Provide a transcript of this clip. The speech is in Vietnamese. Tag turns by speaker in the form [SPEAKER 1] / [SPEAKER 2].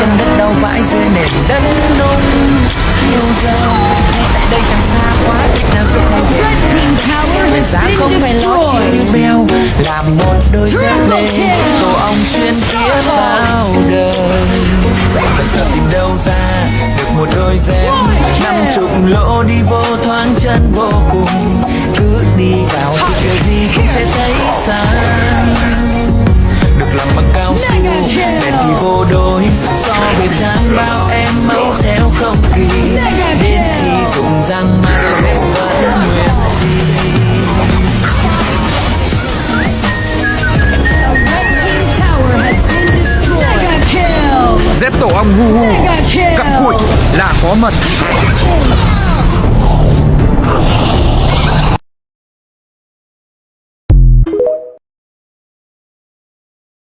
[SPEAKER 1] chân đất đau vãi dưới nền đất nung. Yêu dấu ngay tại đây chẳng xa quá nào giúp anh
[SPEAKER 2] Red Team
[SPEAKER 1] Thời giá không phải lo chi
[SPEAKER 2] destroyed.
[SPEAKER 1] như làm một đôi dép lê tổ ong chuyên kia bao đời. Bây giờ tìm đâu ra được một đôi dép năm chục lỗ đi vô thoáng chân vô cùng. Cứ đi vào thì kiểu gì cũng sẽ thấy xa. Đối so với sáng bao em mau theo không kỳ đến khi dùng răng mà dép vẫn nguyên si
[SPEAKER 2] A Red Team Tower has been destroyed. Mega kill.
[SPEAKER 3] Dép tổ ong hu hu. Cặm cụi là có mật